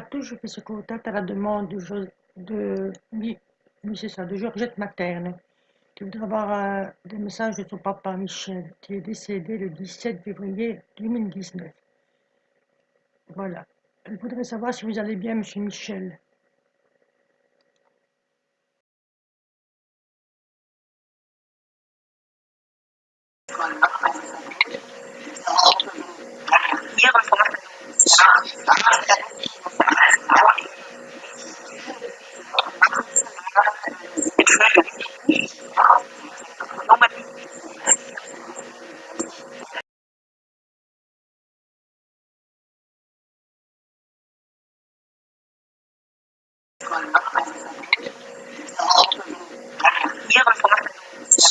Tous, je fais ce contact à la demande de, de, ça, de Georgette Materne, qui voudrait avoir euh, des messages de son papa Michel, qui est décédé le 17 février 2019. Voilà. Elle voudrait savoir si vous allez bien, monsieur Michel.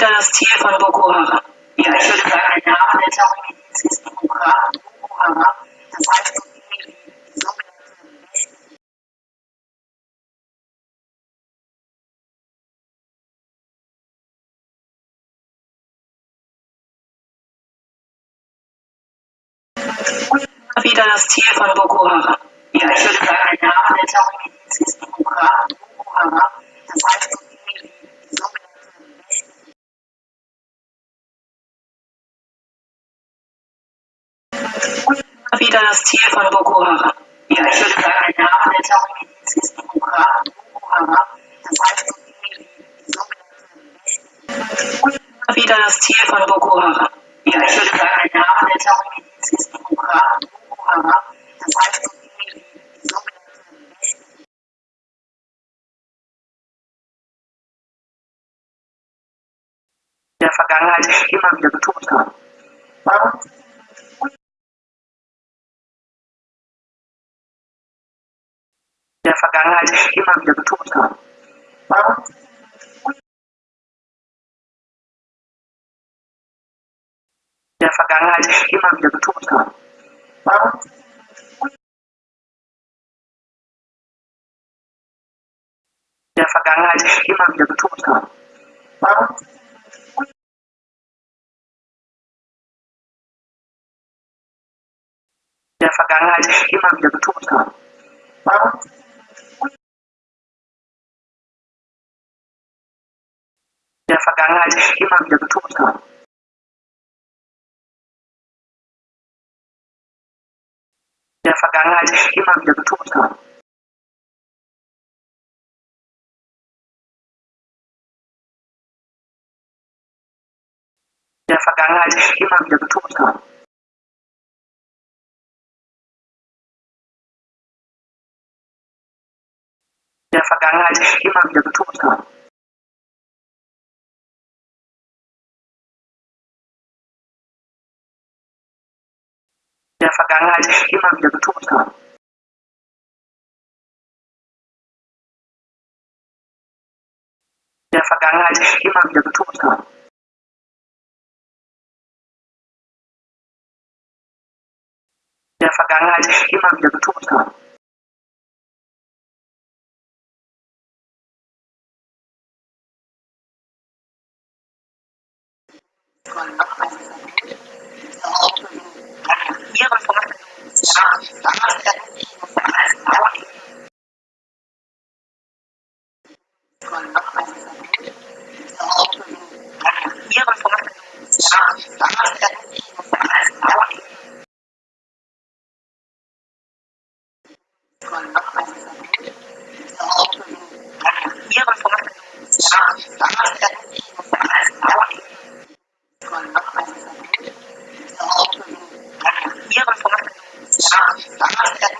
wieder das Ziel von Boko Haram. Ja, ich würde sagen, der Name der Terrormiliz ist Boko Haram. Das heißt, die sogenannte wieder das Ziel von Boko Haram. Ja, ich würde sagen, der Name der Terrormiliz ist Boko Haram. Das heißt, die sogenannte wieder das Ziel von Boko Haram. Ja, ich würde sagen, der Name der Terrormiliz ist Boko Haram. Das heißt, die sogenannte wieder das Ziel von Boko Haram. Ja, ich würde sagen, der Name der Terrormiliz ist Boko Haram. Das heißt, sogenannte der Vergangenheit immer wieder betont haben. Warum? Der Vergangenheit immer wieder betont haben. Der Vergangenheit immer wieder betont haben. Der Vergangenheit immer wieder betont haben. Der Vergangenheit immer wieder betont haben. Der Vergangenheit immer wieder betont haben. der Vergangenheit immer wieder betont haben. der Vergangenheit immer wieder betont haben. der Vergangenheit immer wieder betont haben. Der Vergangenheit immer wieder betont haben. der Vergangenheit immer wieder betont haben. der Vergangenheit immer wieder betont haben. Iya, Gracias.